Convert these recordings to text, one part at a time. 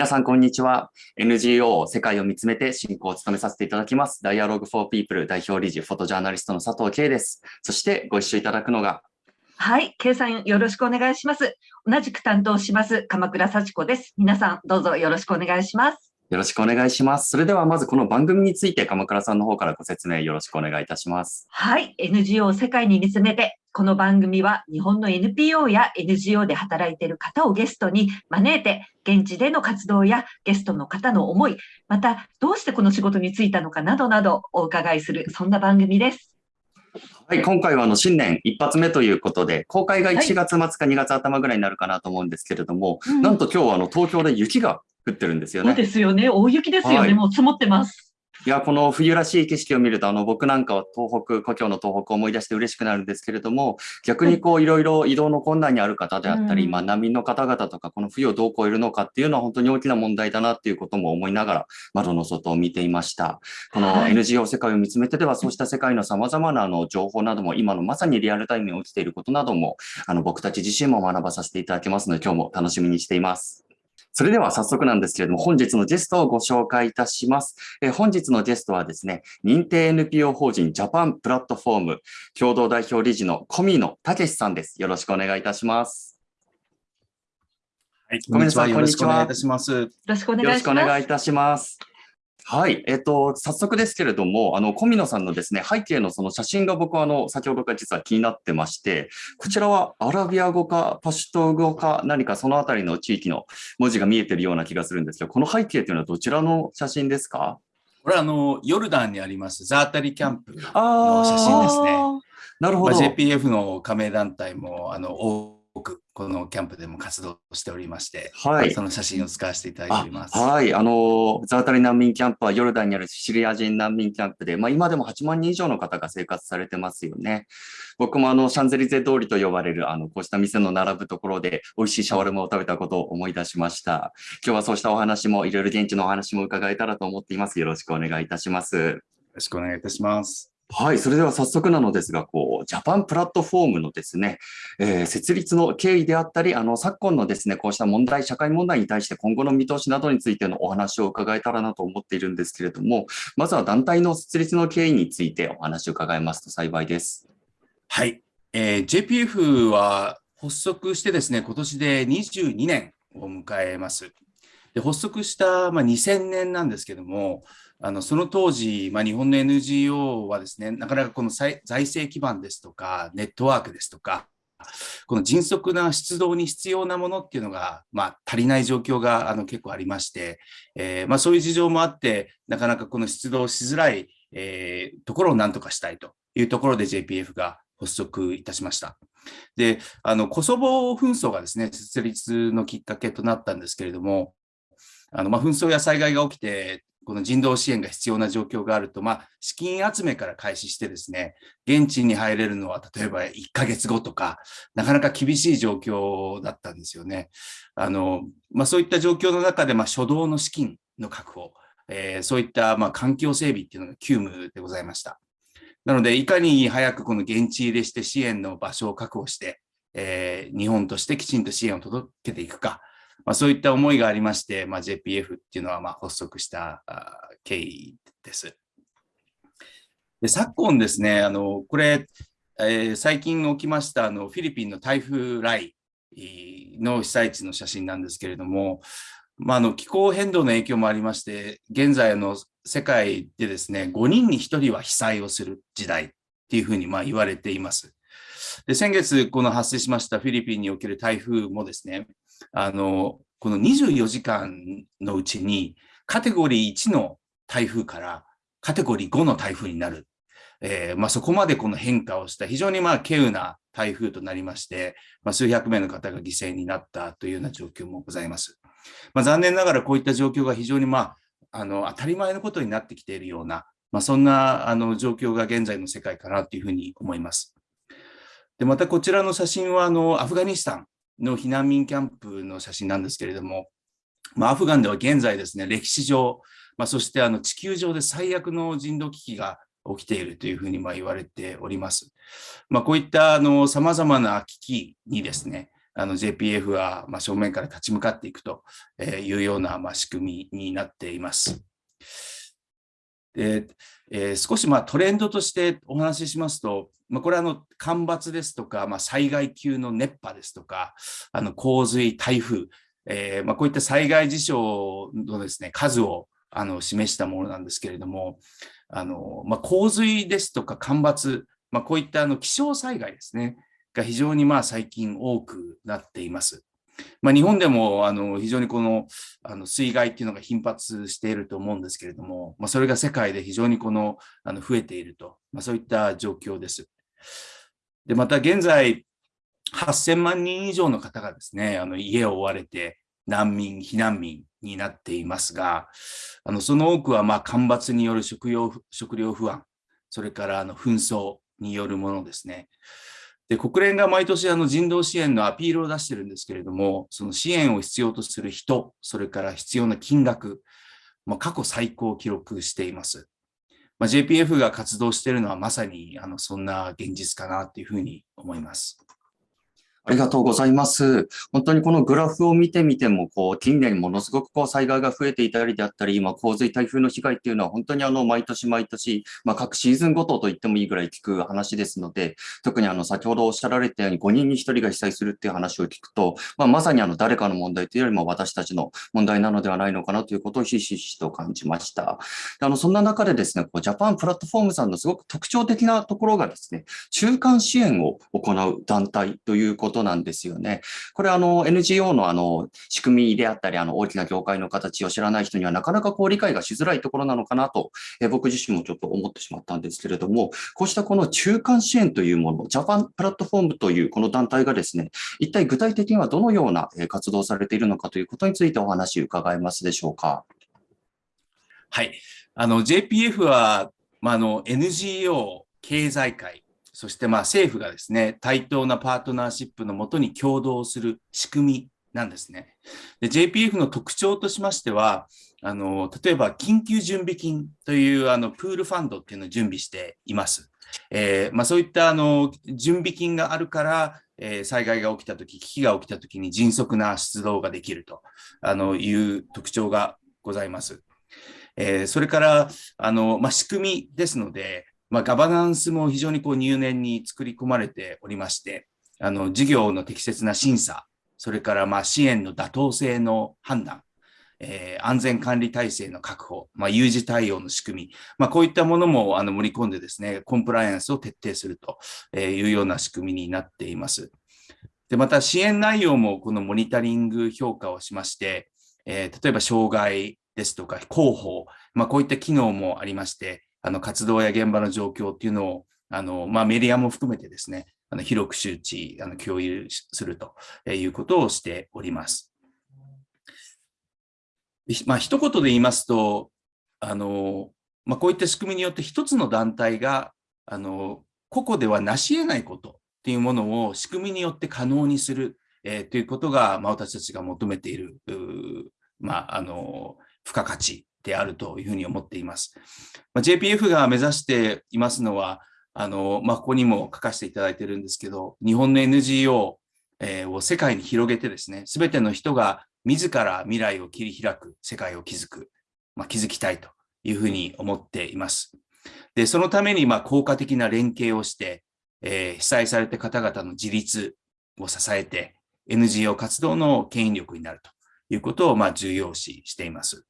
皆さん、こんにちは。NGO 世界を見つめて進行を務めさせていただきます。Dialogue for People 代表理事、フォトジャーナリストの佐藤圭です。そしてご一緒いただくのが。はい、圭さんよろしくお願いします。同じく担当します、鎌倉幸子です。皆さん、どうぞよろしくお願いします。よろしくお願いします。それではまずこの番組について鎌倉さんの方からご説明よろしくお願いいたします。はい、NGO 世界に見つめてこの番組は日本の NPO や NGO で働いている方をゲストに招いて、現地での活動やゲストの方の思い、またどうしてこの仕事に就いたのかなどなどお伺いする、そんな番組です。はい、今回はあの新年一発目ということで、公開が1月末か2月頭ぐらいになるかなと思うんですけれども、はい、なんと今日はあの東京で雪が降ってるんですよね。そうですよね。大雪ですよね。はい、もう積もってます。いや、この冬らしい景色を見ると、あの、僕なんかは東北、故郷の東北を思い出して嬉しくなるんですけれども、逆にこう、いろいろ移動の困難にある方であったり、まあ、難民の方々とか、この冬をどう超えるのかっていうのは本当に大きな問題だなっていうことも思いながら、窓の外を見ていました。この NGO 世界を見つめてでは、そうした世界の様々なあの情報なども、今のまさにリアルタイムに起きていることなども、あの、僕たち自身も学ばさせていただけますので、今日も楽しみにしています。それでは早速なんですけれども、本日のゲストをご紹介いたします。え本日のゲストはですね、認定 NPO 法人ジャパンプラットフォーム共同代表理事の小見野武さんです。よろしくお願いいたします。はい、ごめんなさい。よろしくお願いいたします。よろしくお願いいたします。はい。えっ、ー、と、早速ですけれども、あの、小野さんのですね、背景のその写真が僕はあの、先ほどから実は気になってまして、こちらはアラビア語かパシュト語か何かそのあたりの地域の文字が見えてるような気がするんですけど、この背景というのはどちらの写真ですか？これはあの、ヨルダンにありますザータリキャンプの写真ですね。なるほど。まあ、JPF の加盟団体も、あの、くこのキャンプでも活動しておりまして、はい、その写真を使わせていただいております。はい、あの、ザータリ難民キャンプはヨルダンにあるシリア人難民キャンプで、まあ、今でも8万人以上の方が生活されてますよね。僕もあの、シャンゼリゼ通りと呼ばれる、あの、こうした店の並ぶところで美味しいシャワルマを食べたことを思い出しました。今日はそうしたお話も、いろいろ現地のお話も伺えたらと思っています。よろしくお願いいたします。よろしくお願いいたします。はい、それでは早速なのですが、こう、ジャパンプラットフォームのですね、えー、設立の経緯であったり、あの、昨今のですね、こうした問題、社会問題に対して今後の見通しなどについてのお話を伺えたらなと思っているんですけれども、まずは団体の設立の経緯についてお話を伺いますと幸いです。はい、えー、JPF は発足してですね、今年で22年を迎えます。で発足した、まあ、2000年なんですけども、あのその当時、まあ、日本の NGO はですね、なかなかこの財政基盤ですとか、ネットワークですとか、この迅速な出動に必要なものっていうのが、まあ、足りない状況があの結構ありまして、えー、まあ、そういう事情もあって、なかなかこの出動しづらい、えー、ところを何とかしたいというところで JPF が発足いたしました。で、あのコソボ紛争がですね、設立のきっかけとなったんですけれども、あのまあ、紛争や災害が起きて、この人道支援が必要な状況があると、まあ、資金集めから開始してですね、現地に入れるのは例えば1ヶ月後とか、なかなか厳しい状況だったんですよね。あの、まあ、そういった状況の中で、まあ、初動の資金の確保、えー、そういったま環境整備っていうのが急務でございました。なので、いかに早くこの現地入れして支援の場所を確保して、えー、日本としてきちんと支援を届けていくか、まあ、そういった思いがありまして、まあ、JPF っていうのはま発足した経緯です。で昨今ですね、あのこれ、えー、最近起きましたあのフィリピンの台風来の被災地の写真なんですけれども、まあ、あの気候変動の影響もありまして、現在の世界でですね、5人に1人は被災をする時代っていうふうにま言われています。で先月、この発生しましたフィリピンにおける台風もですね、あの、この24時間のうちにカテゴリー1の台風からカテゴリー5の台風になる。えー、まあ、そこまでこの変化をした非常にまあ稀有な台風となりまして、まあ、数百名の方が犠牲になったというような状況もございます。まあ、残念ながらこういった状況が非常にまああの当たり前のことになってきているような、まあ、そんなあの状況が現在の世界かなというふうに思います。でまたこちらの写真はあのアフガニスタンの避難民キャンプの写真なんですけれども、まあ、アフガンでは現在ですね、歴史上、まあ、そしてあの地球上で最悪の人道危機が起きているというふうにま言われております。まあ、こういったさまざまな危機にですね、あの JPF はま正面から立ち向かっていくというようなま仕組みになっています。でえー、少しまトレンドとしてお話ししますと、まあ、これはあの干ばつですとか、まあ、災害級の熱波ですとか、あの洪水、台風、えー、まあ、こういった災害事象のですね数をあの示したものなんですけれども、あのま洪水ですとか干ばつ、まこういったあの気象災害ですね、が非常にまあ最近多くなっています。まあ、日本でもあの非常にこのあの水害っていうのが頻発していると思うんですけれども、まあ、それが世界で非常にこのあの増えていると、まあ、そういった状況です。でまた現在、8000万人以上の方がですね、あの家を追われて難民、避難民になっていますが、あのその多くはまあ干ばつによる食料食料不安、それからあの紛争によるものですね。で国連が毎年あの人道支援のアピールを出してるんですけれども、その支援を必要とする人、それから必要な金額、まあ、過去最高を記録しています。まあ、JPF が活動しているのはまさにあのそんな現実かなというふうに思います。ありがとうございます。本当にこのグラフを見てみても、こう、近年ものすごくこう災害が増えていたりであったり、今、洪水、台風の被害っていうのは本当にあの、毎年毎年、まあ、各シーズンごとと言ってもいいぐらい聞く話ですので、特にあの、先ほどおっしゃられたように5人に1人が被災するっていう話を聞くと、まあ、まさにあの、誰かの問題というよりも私たちの問題なのではないのかなということをひしひしと感じました。あの、そんな中でですね、こう、ジャパンプラットフォームさんのすごく特徴的なところがですね、中間支援を行う団体ということことなんですよね。これあの NGO のあの仕組みであったり、あの大きな業界の形を知らない人にはなかなかこう理解がしづらいところなのかなと、え僕自身もちょっと思ってしまったんですけれども、こうしたこの中間支援というもの、ジャパンプラットフォームというこの団体がですね、一体具体的にはどのような活動をされているのかということについてお話伺えますでしょうか。はい。あの、JPF は、まあ、あの、NGO 経済界そしてまあ政府がですね、対等なパートナーシップのもとに共同する仕組みなんですね。JPF の特徴としましては、あの例えば緊急準備金というあのプールファンドっていうのを準備しています。えー、まあ、そういったあの準備金があるから、えー、災害が起きたとき、危機が起きたときに迅速な出動ができるとあのいう特徴がございます。えー、それからあの、まあ、仕組みですので、まあ、ガバナンスも非常にこう入念に作り込まれておりまして、あの事業の適切な審査、それからまあ支援の妥当性の判断、えー、安全管理体制の確保、まあ、有事対応の仕組み、まあ、こういったものもあの盛り込んでですね、コンプライアンスを徹底するというような仕組みになっています。で、また支援内容もこのモニタリング評価をしまして、えー、例えば障害ですとか広報、まあ、こういった機能もありまして、あの活動や現場の状況っていうのをあの、まあ、メディアも含めてですね、あの広く周知、あの共有するということをしております。まあ、一言で言いますと、あのまあ、こういった仕組みによって一つの団体があの個々では成し得ないことっていうものを仕組みによって可能にする、えー、ということが、まあ、私たちが求めている、まあ、あの付加価値であるというふうに思っています。まあ、JPF が目指していますのは、あのまあ、ここにも書かせていただいてるんですけど、日本の NGO を世界に広げてですね、すべての人が自ら未来を切り開く世界を築く、まあ、築きたいというふうに思っています。で、そのためにまあ効果的な連携をして、えー、被災された方々の自立を支えて、NGO 活動の牽引力になるということをまあ重要視しています。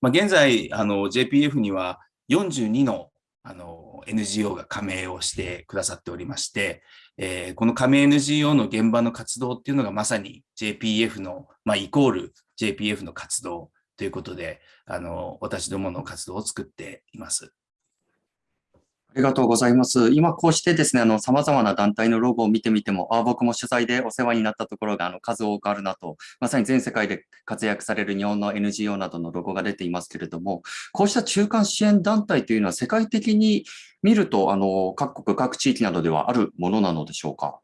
まあ、現在、あの JPF には42のあの NGO が加盟をしてくださっておりまして、えー、この加盟 NGO の現場の活動っていうのがまさに JPF の、まあ、イコール JPF の活動ということで、あの私どもの活動を作っています。ありがとうございます。今こうしてですね、あの、様々な団体のロゴを見てみても、ああ僕も取材でお世話になったところがあの数多くあるなと、まさに全世界で活躍される日本の NGO などのロゴが出ていますけれども、こうした中間支援団体というのは世界的に見ると、あの、各国、各地域などではあるものなのでしょうか？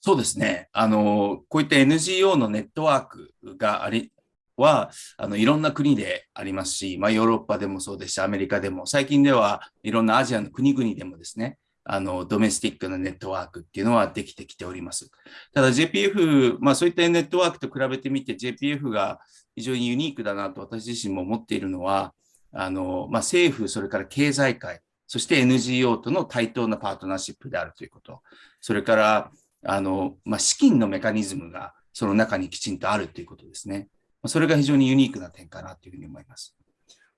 そうですね。あの、こういった NGO のネットワークがあり、はあのいろんな国でありますし、まあ、ヨーロッパでもそうですし、アメリカでも、最近ではいろんなアジアの国々でもですね、あの、ドメスティックなネットワークっていうのはできてきております。ただ JPF、まあそういったネットワークと比べてみて JPF が非常にユニークだなと私自身も思っているのは、あの、まあ政府、それから経済界、そして NGO との対等なパートナーシップであるということ。それから、あの、まあ資金のメカニズムがその中にきちんとあるということですね。それが非常にユニークな点かなというふうに思います。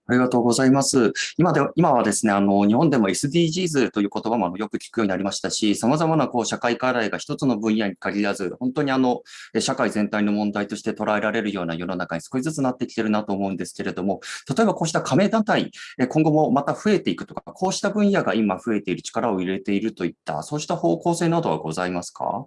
ありがとうございます。今で今はですね、あの、日本でも SDGs という言葉もよく聞くようになりましたし、様々なこう社会課題が一つの分野に限らず、本当にあの、社会全体の問題として捉えられるような世の中に少しずつなってきてるなと思うんですけれども、例えばこうした加盟団体、今後もまた増えていくとか、こうした分野が今増えている力を入れているといった、そうした方向性などはございますか？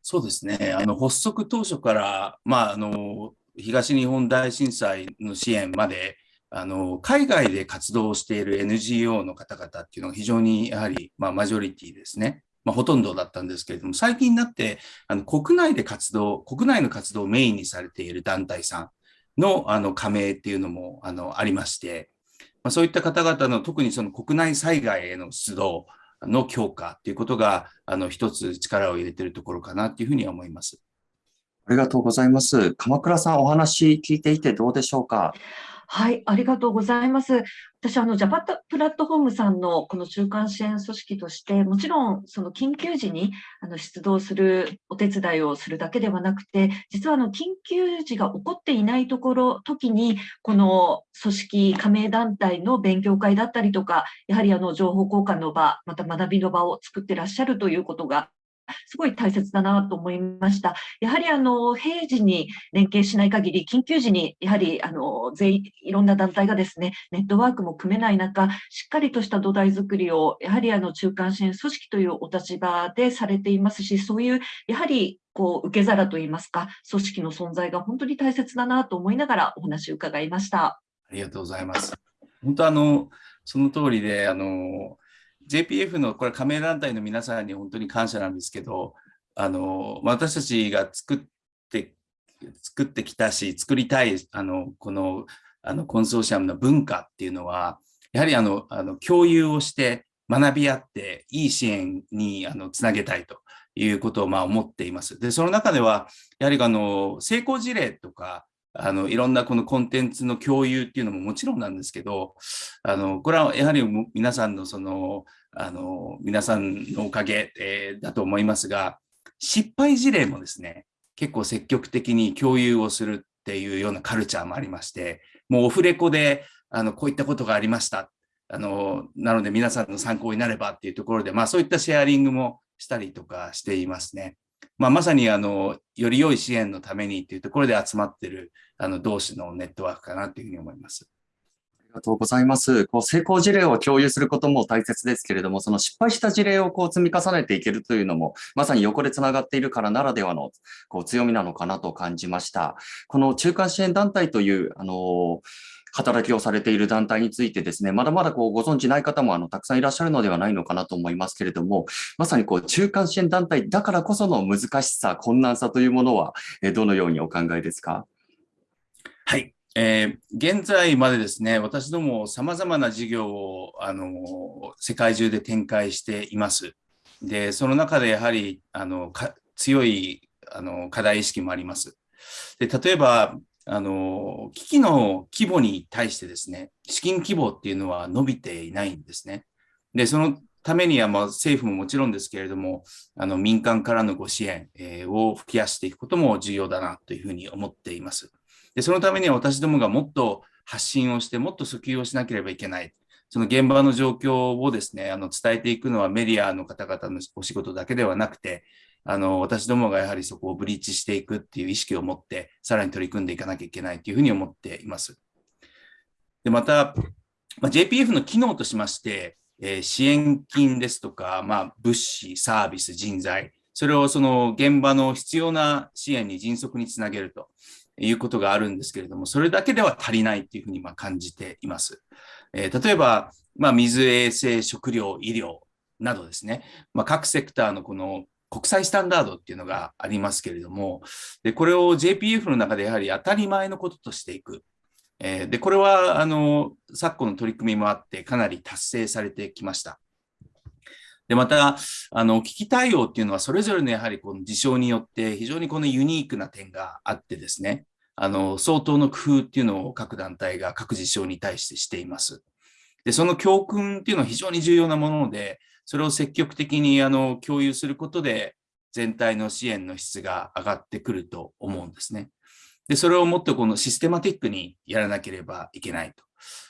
そうですね。あの、発足当初から、まあ、あの、東日本大震災の支援まで、あの、海外で活動している NGO の方々っていうのが非常にやはり、まあ、マジョリティですね。まあ、ほとんどだったんですけれども、最近になって、あの、国内で活動、国内の活動をメインにされている団体さんの、あの、加盟っていうのも、あの、ありまして、まあ、そういった方々の特にその国内災害への出動の強化っていうことが、あの、一つ力を入れてるところかなっていうふうには思います。ありがとうございます。鎌倉さん、お話聞いていてどうでしょうか？はい、ありがとうございます。私、あの、ジャパプラットフォームさんのこの中間支援組織として、もちろん、その緊急時にあの出動するお手伝いをするだけではなくて、実はあの、緊急時が起こっていないところ、時に、この組織加盟団体の勉強会だったりとか、やはりあの、情報交換の場、また学びの場を作ってらっしゃるということがすごい大切だなと思いました。やはりあの平時に連携しない限り、緊急時にやはりあの全員、いろんな団体がですね、ネットワークも組めない中、しっかりとした土台作りを、やはりあの中間支援組織というお立場でされていますし、そういうやはりこう受け皿といいますか、組織の存在が本当に大切だなと思いながらお話を伺いました。ありがとうございます。本当あの、その通りで、あの、JPF のこれ加盟団体の皆さんに本当に感謝なんですけど、あの、私たちが作って、作ってきたし、作りたい、あの、この、あの、コンソーシアムの文化っていうのは、やはりあの、あの共有をして学び合って、いい支援にあのつなげたいということをまあ思っています。で、その中では、やはりあの、成功事例とか、あの、いろんなこのコンテンツの共有っていうのももちろんなんですけど、あの、これはやはり皆さんのその、あの、皆さんのおかげ、えー、だと思いますが、失敗事例もですね、結構積極的に共有をするっていうようなカルチャーもありまして、もうオフレコで、あの、こういったことがありました。あの、なので皆さんの参考になればっていうところで、まあそういったシェアリングもしたりとかしていますね。まあ、まさにあの、より良い支援のためにっていうところで集まってるあの同士のネットワークかなというふうに思います。ありがとうございます。こう成功事例を共有することも大切ですけれども、その失敗した事例をこう積み重ねていけるというのも、まさに横でつながっているからならではのこう強みなのかなと感じました。この中間支援団体という、あの働きをされている団体についてですね、まだまだこうご存知ない方もあのたくさんいらっしゃるのではないのかなと思いますけれども、まさにこう中間支援団体だからこその難しさ、困難さというものは、えどのようにお考えですか？はい。えー、現在までですね、私ども様々な事業を、あの、世界中で展開しています。で、その中でやはり、あの、強い、あの、課題意識もあります。で、例えば、あの、危機の規模に対してですね、資金規模っていうのは伸びていないんですね。で、そのためには、まあ、政府ももちろんですけれども、あの、民間からのご支援、えー、を増やしていくことも重要だなというふうに思っています。で、そのためには私どもがもっと発信をして、もっと訴求をしなければいけない。その現場の状況をですね、あの、伝えていくのはメディアの方々のお仕事だけではなくて、あの、私どもがやはりそこをブリーチしていくっていう意識を持って、さらに取り組んでいかなきゃいけないというふうに思っています。で、また、まあ、JPF の機能としまして、えー、支援金ですとか、まあ、物資、サービス、人材、それをその現場の必要な支援に迅速につなげるということがあるんですけれども、それだけでは足りないというふうにま感じています。えー、例えば、まあ、水、衛生、食料、医療などですね、まあ、各セクターのこの国際スタンダードっていうのがありますけれども、でこれを JPF の中でやはり当たり前のこととしていく。えー、で、これは、あの、昨今の取り組みもあって、かなり達成されてきました。で、また、あの、危機対応っていうのは、それぞれのやはりこの事象によって、非常にこのユニークな点があってですね、あの、相当の工夫っていうのを各団体が各事象に対してしています。で、その教訓っていうのは非常に重要なもので、それを積極的にあの共有することで、全体の支援の質が上がってくると思うんですね。で、それをもっとこのシステマティックにやらなければいけないと、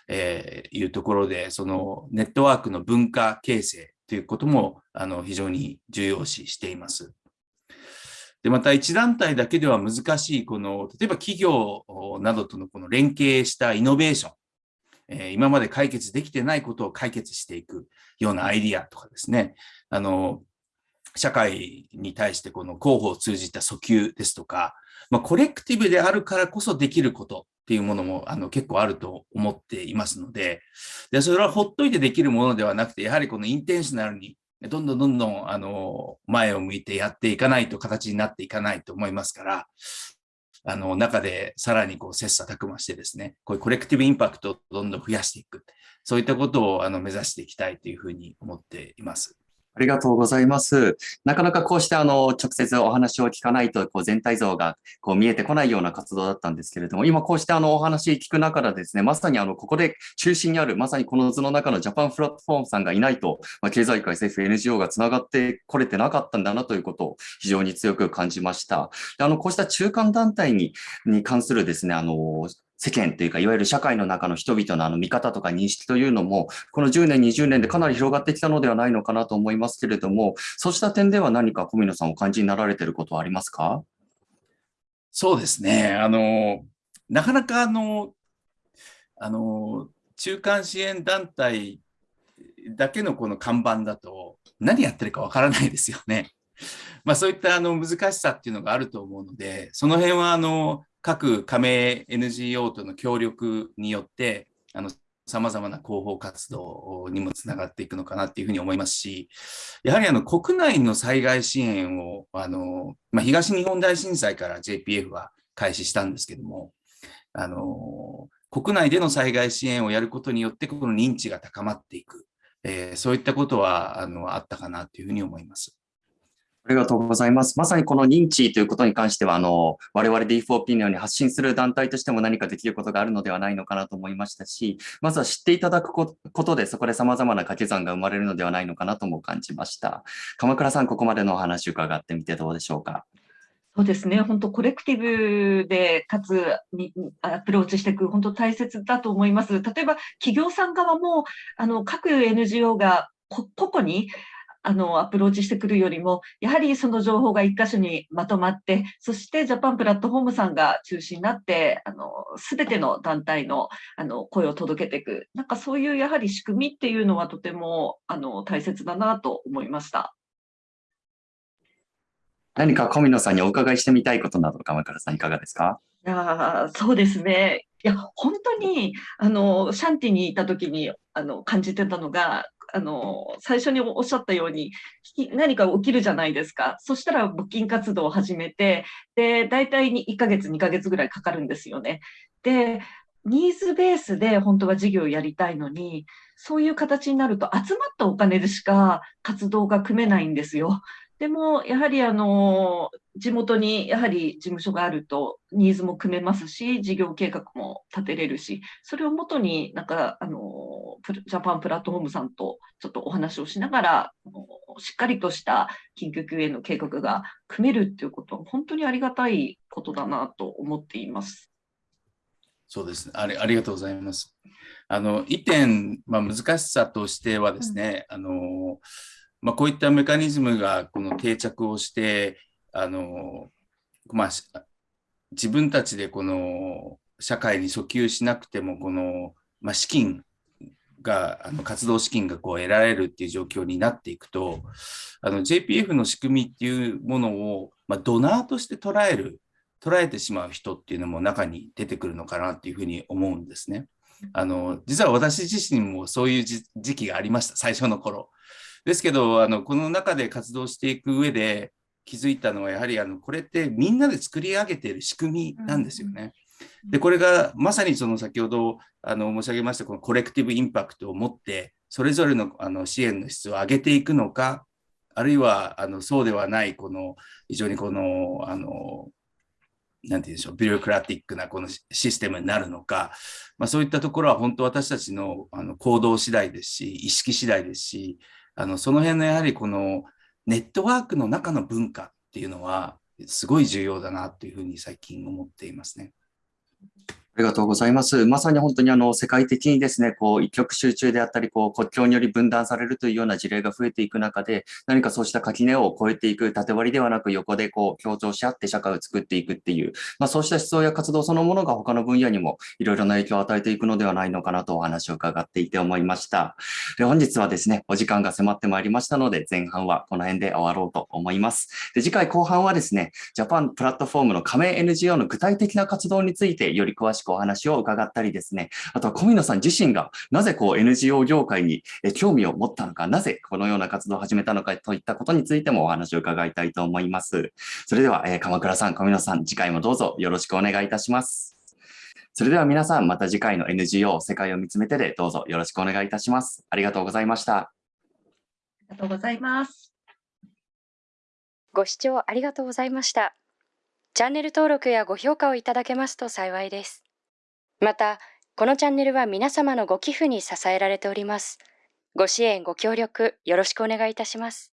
えいうところで、そのネットワークの文化形成ということもあの非常に重要視しています。で、また一団体だけでは難しい、この、例えば企業などとのこの連携したイノベーション、え今まで解決できてないことを解決していくようなアイディアとかですね、あの、社会に対してこの広報を通じた訴求ですとか、まあ、コレクティブであるからこそできること。っていうものもあの結構あると思っていますのでで、それはほっといてできるものではなくて、やはりこのインテンショナルにどんどんどんどんあの前を向いてやっていかないと形になっていかないと思いますから、あの中でさらにこう切磋琢磨してですね、こういうコレクティブインパクトをどんどん増やしていく、そういったことをあの目指していきたいというふうに思っています。ありがとうございます。なかなかこうしてあの直接お話を聞かないとこう全体像がこう見えてこないような活動だったんですけれども、今こうしてあのお話聞く中でですね、まさにあのここで中心にある、まさにこの図の中のジャパンプラットフォームさんがいないと、まあ、経済界、政府、NGO がつながってこれてなかったんだなということを非常に強く感じました。であのこうした中間団体にに関するですね、あの世間というか、いわゆる社会の中の人々のあの見方とか認識というのも、この10年、20年でかなり広がってきたのではないのかなと思いますけれども、そうした点では何か小宮さんお感じになられていることはありますか？そうですね。あの、なかなかあの、あの、中間支援団体だけのこの看板だと何やってるかわからないですよね。まあそういったあの難しさっていうのがあると思うので、その辺はあの各加盟 NGO との協力によって、あの、様々な広報活動にもつながっていくのかなっていうふうに思いますし、やはりあの国内の災害支援を、あの、まあ、東日本大震災から JPF は開始したんですけども、あの、国内での災害支援をやることによって、この認知が高まっていく、えー、そういったことはあのあったかなというふうに思います。ありがとうございます。まさにこの認知ということに関しては、あの、我々 D4P のように発信する団体としても何かできることがあるのではないのかなと思いましたし、まずは知っていただくことで、そこで様々な掛け算が生まれるのではないのかなとも感じました。鎌倉さん、ここまでのお話伺ってみてどうでしょうか？そうですね、本当、コレクティブで、かつにアプローチしていく、本当大切だと思います。例えば、企業さん側も、あの各 NGO が個々にあの、アプローチしてくるよりも、やはりその情報が一箇所にまとまって、そしてジャパンプラットフォームさんが中心になって、あの、すべての団体の、あの、声を届けていく。なんかそういうやはり仕組みっていうのはとても、あの、大切だなと思いました。何か小野さんにお伺いしてみたいことなど、鎌倉さんいかがですか？いやそうですね。いや、本当に、あの、シャンティにいた時に、あの、感じてたのが、あの、最初におっしゃったように、何か起きるじゃないですか。そしたら募金活動を始めて、で、大体に1ヶ月、2ヶ月ぐらいかかるんですよね。で、ニーズベースで本当は事業をやりたいのに、そういう形になると集まったお金でしか活動が組めないんですよ。でも、やはりあの、地元にやはり事務所があると、ニーズも組めますし、事業計画も立てれるし、それをもとになんか、あの、ジャパンプラットフォームさんとちょっとお話をしながら、しっかりとした緊急救援の計画が組めるっていうことは、本当にありがたいことだなと思っています。そうですね。ありありがとうございます。あの、一点、まあ、難しさとしてはですね、うん、あの、まあ、こういったメカニズムがこの定着をして、あの、まあ、自分たちでこの社会に訴求しなくても、この、まあ、資金が、あの活動資金がこう得られるっていう状況になっていくと、あの JPF の仕組みっていうものを、まあ、ドナーとして捉える、捉えてしまう人っていうのも中に出てくるのかなっていうふうに思うんですね。あの、実は私自身もそういう時期がありました、最初の頃。ですけど、あのこの中で活動していく上で気づいたのは、やはりあのこれってみんなで作り上げている仕組みなんですよね。で、これがまさにその先ほどあの申し上げました、このコレクティブインパクトを持って、それぞれのあの支援の質を上げていくのか、あるいはあのそうではない、この非常にこの、あの、なんて言うんでしょう、ビュークラティックなこのシステムになるのか、まあ、そういったところは本当私たちのあの行動次第ですし、意識次第ですし、あのその辺のやはりこのネットワークの中の文化っていうのは、すごい重要だなというふうに最近思っていますね。ありがとうございます。まさに本当にあの世界的にですね、こう一極集中であったり、こう国境により分断されるというような事例が増えていく中で、何かそうした垣根を越えていく、縦割りではなく横でこう協調し合って社会を作っていくっていう、まあ、そうした思想や活動そのものが他の分野にもいろいろな影響を与えていくのではないのかなとお話を伺っていて思いました。で本日はですね、お時間が迫ってまいりましたので、前半はこの辺で終わろうと思います。で次回後半はですね、ジャパンプラットフォームの加盟 NGO の具体的な活動についてより詳しくお話を伺ったりですね、あとは小見野さん自身がなぜこう NGO 業界に興味を持ったのか、なぜこのような活動を始めたのかといったことについてもお話を伺いたいと思います。それでは、え鎌倉さん、小見野さん、次回もどうぞよろしくお願いいたします。それでは皆さん、また次回の NGO 世界を見つめてでどうぞよろしくお願いいたします。ありがとうございました。ありがとうございます。ご視聴ありがとうございました。チャンネル登録やご評価をいただけますと幸いです。また、このチャンネルは皆様のご寄付に支えられております。ご支援、ご協力、よろしくお願いいたします。